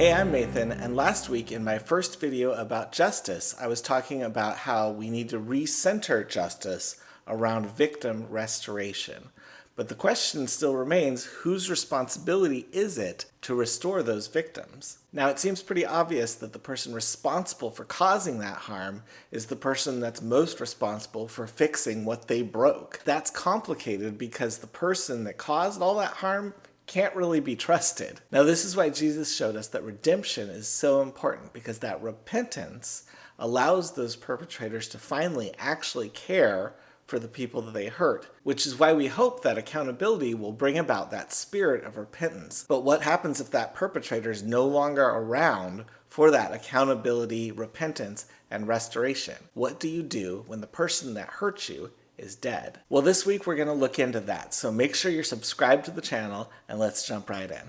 Hey, I'm Nathan, and last week in my first video about justice, I was talking about how we need to recenter justice around victim restoration. But the question still remains, whose responsibility is it to restore those victims? Now, it seems pretty obvious that the person responsible for causing that harm is the person that's most responsible for fixing what they broke. That's complicated because the person that caused all that harm can't really be trusted. Now, this is why Jesus showed us that redemption is so important because that repentance allows those perpetrators to finally actually care for the people that they hurt, which is why we hope that accountability will bring about that spirit of repentance. But what happens if that perpetrator is no longer around for that accountability, repentance, and restoration? What do you do when the person that hurt you is dead. Well, this week we're going to look into that, so make sure you're subscribed to the channel and let's jump right in.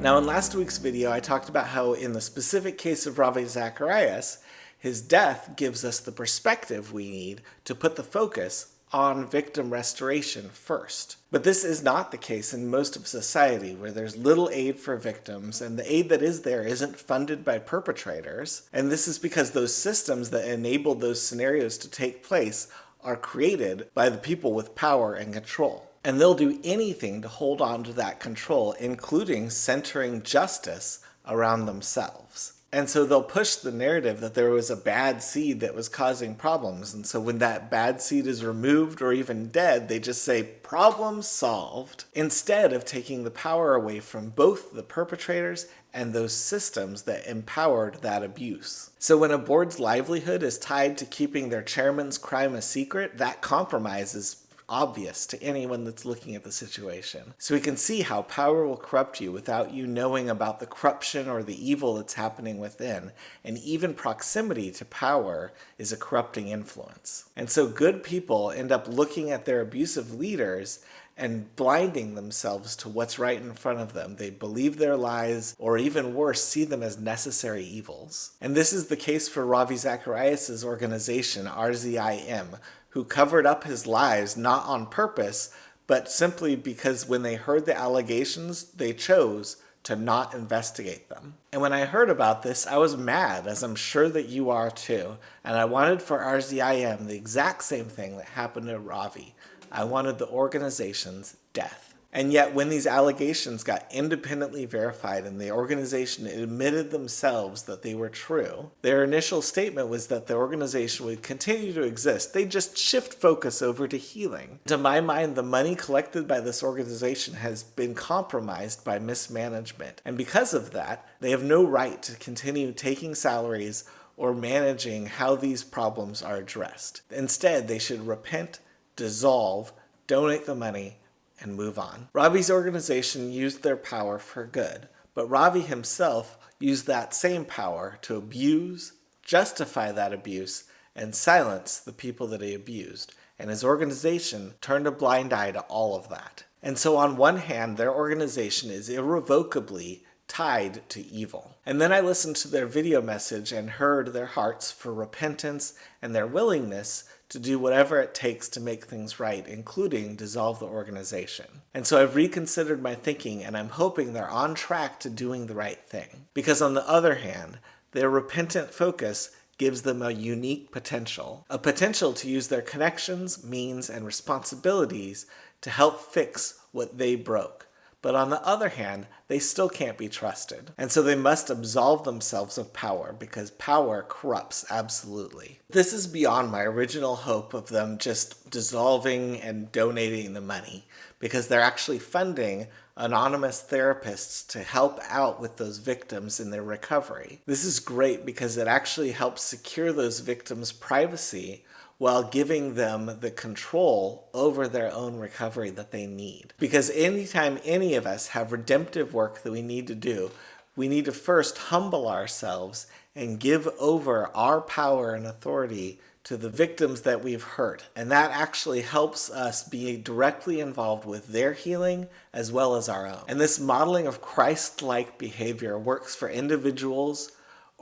Now in last week's video I talked about how in the specific case of Ravi Zacharias, his death gives us the perspective we need to put the focus on victim restoration first. But this is not the case in most of society where there's little aid for victims and the aid that is there isn't funded by perpetrators. And this is because those systems that enable those scenarios to take place are created by the people with power and control. And they'll do anything to hold on to that control, including centering justice around themselves. And so they'll push the narrative that there was a bad seed that was causing problems. And so when that bad seed is removed or even dead, they just say, problem solved, instead of taking the power away from both the perpetrators and those systems that empowered that abuse. So when a board's livelihood is tied to keeping their chairman's crime a secret, that compromises obvious to anyone that's looking at the situation. So we can see how power will corrupt you without you knowing about the corruption or the evil that's happening within, and even proximity to power is a corrupting influence. And so good people end up looking at their abusive leaders and blinding themselves to what's right in front of them. They believe their lies, or even worse, see them as necessary evils. And this is the case for Ravi Zacharias' organization, RZIM, who covered up his lies not on purpose, but simply because when they heard the allegations, they chose to not investigate them. And when I heard about this, I was mad, as I'm sure that you are too, and I wanted for RZIM the exact same thing that happened to Ravi. I wanted the organization's death. And yet when these allegations got independently verified and the organization admitted themselves that they were true, their initial statement was that the organization would continue to exist. They just shift focus over to healing. To my mind, the money collected by this organization has been compromised by mismanagement. And because of that, they have no right to continue taking salaries or managing how these problems are addressed. Instead, they should repent, dissolve, donate the money, and move on. Ravi's organization used their power for good, but Ravi himself used that same power to abuse, justify that abuse, and silence the people that he abused. And his organization turned a blind eye to all of that. And so on one hand, their organization is irrevocably tied to evil. And then I listened to their video message and heard their hearts for repentance and their willingness to do whatever it takes to make things right, including dissolve the organization. And so I've reconsidered my thinking and I'm hoping they're on track to doing the right thing. Because on the other hand, their repentant focus gives them a unique potential. A potential to use their connections, means, and responsibilities to help fix what they broke. But on the other hand, they still can't be trusted. And so they must absolve themselves of power because power corrupts absolutely. This is beyond my original hope of them just dissolving and donating the money because they're actually funding anonymous therapists to help out with those victims in their recovery. This is great because it actually helps secure those victims' privacy while giving them the control over their own recovery that they need. Because anytime any of us have redemptive work that we need to do, we need to first humble ourselves and give over our power and authority to the victims that we've hurt. And that actually helps us be directly involved with their healing as well as our own. And this modeling of Christ-like behavior works for individuals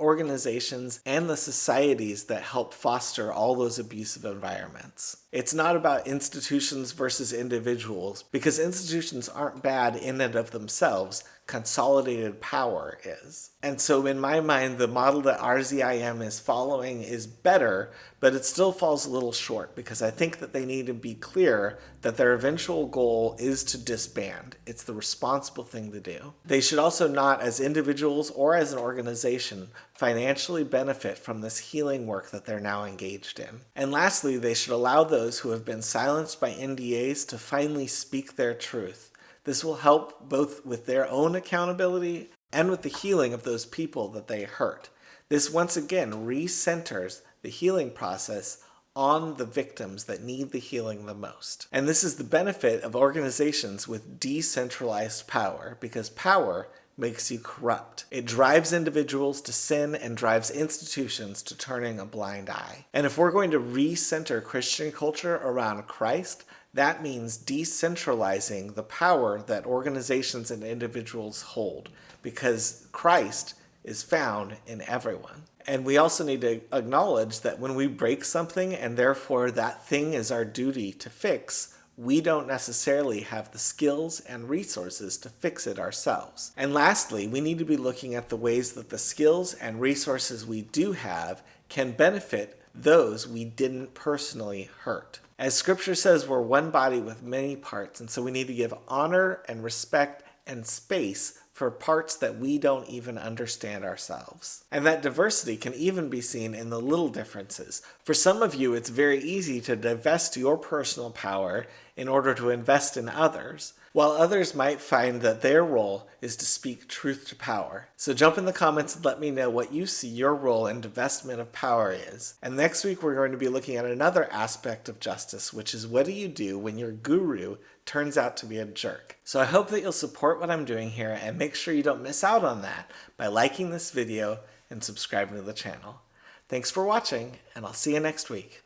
organizations, and the societies that help foster all those abusive environments. It's not about institutions versus individuals, because institutions aren't bad in and of themselves, consolidated power is. And so in my mind, the model that RZIM is following is better, but it still falls a little short because I think that they need to be clear that their eventual goal is to disband. It's the responsible thing to do. They should also not, as individuals or as an organization, financially benefit from this healing work that they're now engaged in. And lastly, they should allow those who have been silenced by NDAs to finally speak their truth this will help both with their own accountability and with the healing of those people that they hurt. This once again recenters the healing process on the victims that need the healing the most. And this is the benefit of organizations with decentralized power because power makes you corrupt. It drives individuals to sin and drives institutions to turning a blind eye. And if we're going to recenter Christian culture around Christ, that means decentralizing the power that organizations and individuals hold because Christ is found in everyone. And we also need to acknowledge that when we break something and therefore that thing is our duty to fix, we don't necessarily have the skills and resources to fix it ourselves. And lastly, we need to be looking at the ways that the skills and resources we do have can benefit those we didn't personally hurt. As scripture says, we're one body with many parts, and so we need to give honor and respect and space for parts that we don't even understand ourselves. And that diversity can even be seen in the little differences. For some of you, it's very easy to divest your personal power in order to invest in others, while others might find that their role is to speak truth to power. So jump in the comments and let me know what you see your role in divestment of power is. And next week we're going to be looking at another aspect of justice, which is what do you do when your guru turns out to be a jerk. So I hope that you'll support what I'm doing here and make sure you don't miss out on that by liking this video and subscribing to the channel. Thanks for watching, and I'll see you next week.